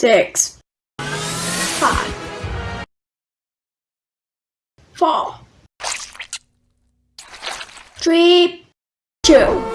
six, five, four, three, two,